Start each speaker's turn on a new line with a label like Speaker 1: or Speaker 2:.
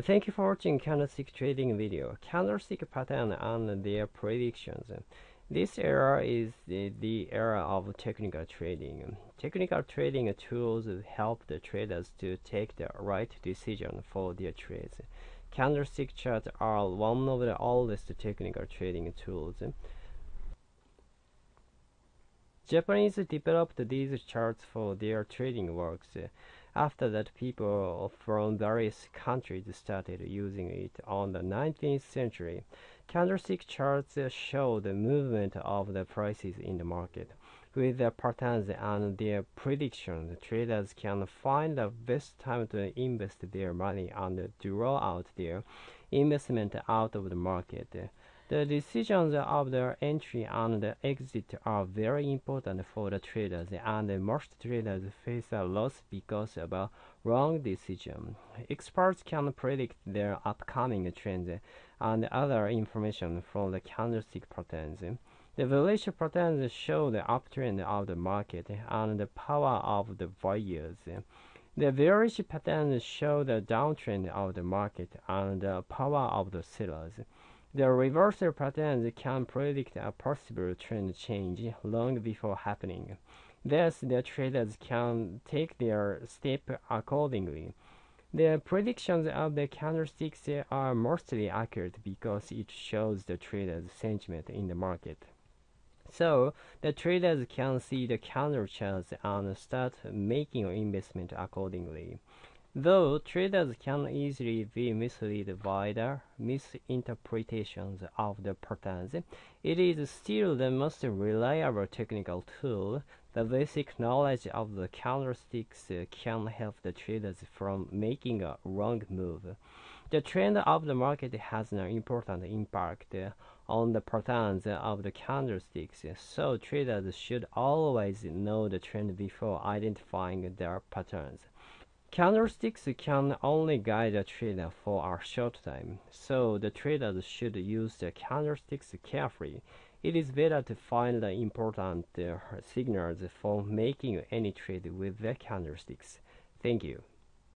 Speaker 1: Thank you for watching candlestick trading video. Candlestick pattern and their predictions. This era is the, the era of technical trading. Technical trading tools help the traders to take the right decision for their trades. Candlestick charts are one of the oldest technical trading tools. Japanese developed these charts for their trading works. After that, people from various countries started using it on the 19th century. Candlestick charts show the movement of the prices in the market. With the patterns and their predictions, traders can find the best time to invest their money and draw out their investment out of the market. The decisions of the entry and the exit are very important for the traders, and most traders face a loss because of a wrong decision. Experts can predict their upcoming trends and other information from the candlestick patterns. The bullish patterns show the uptrend of the market and the power of the buyers. The bearish patterns show the downtrend of the market and the power of the sellers. The reversal patterns can predict a possible trend change long before happening. Thus, the traders can take their step accordingly. The predictions of the candlesticks are mostly accurate because it shows the traders' sentiment in the market. So, the traders can see the candle charts and start making investment accordingly. Though traders can easily be misled by the misinterpretations of the patterns, it is still the most reliable technical tool. The basic knowledge of the candlesticks can help the traders from making a wrong move. The trend of the market has an important impact on the patterns of the candlesticks, so traders should always know the trend before identifying their patterns. Candlesticks can only guide a trader for a short time, so the traders should use the candlesticks carefully. It is better to find the important uh, signals for making any trade with the candlesticks. Thank you.